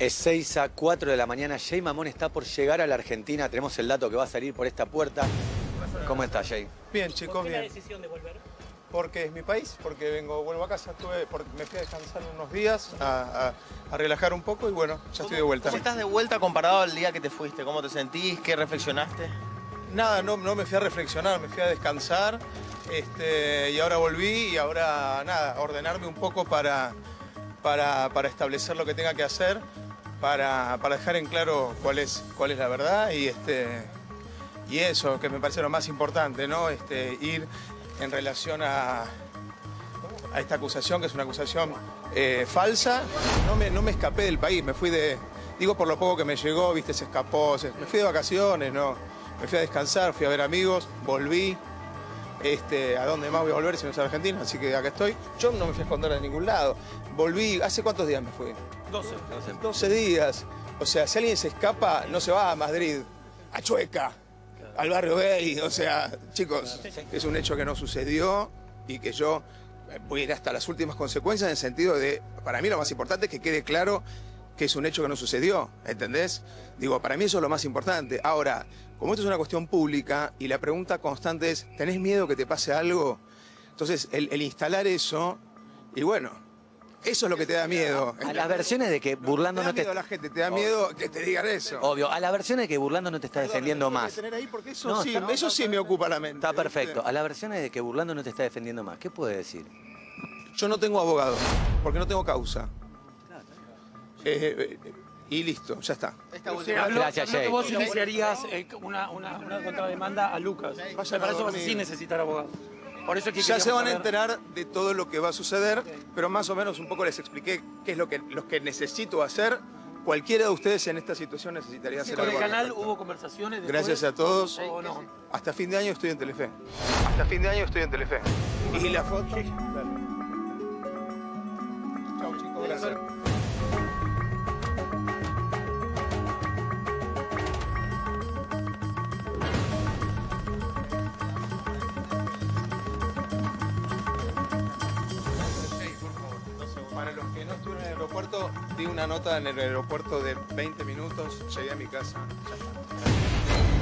Es 6 a 4 de la mañana. Jay Mamón está por llegar a la Argentina. Tenemos el dato que va a salir por esta puerta. ¿Cómo está, Jay? Bien, chicos, ¿Por qué la bien. decisión de volver? Porque es mi país, porque vengo, vuelvo a casa, estuve, porque me fui a descansar unos días, a, a- a relajar un poco y bueno, ya estoy de vuelta. ¿Cómo estás de vuelta comparado al día que te fuiste? ¿Cómo te sentís? ¿Qué reflexionaste? Nada, no, no me fui a reflexionar, me fui a descansar este, y ahora volví y ahora nada, a ordenarme un poco para, para, para establecer lo que tenga que hacer, para, para dejar en claro cuál es, cuál es la verdad y, este, y eso, que me parece lo más importante, ¿no? Este, ir en relación a, a esta acusación, que es una acusación eh, falsa. No me, no me escapé del país, me fui de, digo por lo poco que me llegó, viste, se escapó, se- me fui de vacaciones, ¿no? Me fui a descansar, fui a ver amigos, volví. Este, ¿A dónde más voy a volver si no es a Argentina? Así que acá estoy. Yo no me fui a esconder de ningún lado. Volví, ¿hace cuántos días me fui? 12. 12 días. O sea, si alguien se escapa, no se va a Madrid, a Chueca, al barrio gay. O sea, chicos, es un hecho que no sucedió y que yo voy a ir hasta las últimas consecuencias en el sentido de, para mí lo más importante es que quede claro que es un hecho que no sucedió, ¿entendés? Digo, para mí eso es lo más importante. Ahora, como esto es una cuestión pública y la pregunta constante es, ¿tenés miedo que te pase algo? Entonces, el, el instalar eso, y bueno, eso es lo que te da miedo. A las versiones de que burlando Te da no te... miedo la gente, te da miedo que te digan eso. Obvio, a la versión de que burlando no te está defendiendo Perdón, más. tengo que tener ahí porque eso No, sí, está- eso sí me ocupa la mente. Está perfecto. A la versión de que burlando no te está defendiendo más. ¿Qué puede decir? Yo no tengo abogado, porque no tengo causa. Eh, eh, y listo, ya está. Habló, Gracias, habló que vos iniciarías eh, una, una, una contrademanda a Lucas. Vayan Me a parece que vas a sin necesitar abogado. Por eso es que Ya se van a enterar de todo lo que va a suceder, pero más o menos un poco les expliqué qué es lo que, lo que necesito hacer. Cualquiera de ustedes en esta situación necesitaría hacer Con el canal respecto. hubo conversaciones después, Gracias a todos. ¿O no? Hasta fin de año estoy en Telefe. Hasta fin de año estoy en Telefe. ¿Y la foto? Chau chicos, gracias. Para los que no estuvieron en el aeropuerto, di una nota en el aeropuerto de 20 minutos, llegué a mi casa. Ya está.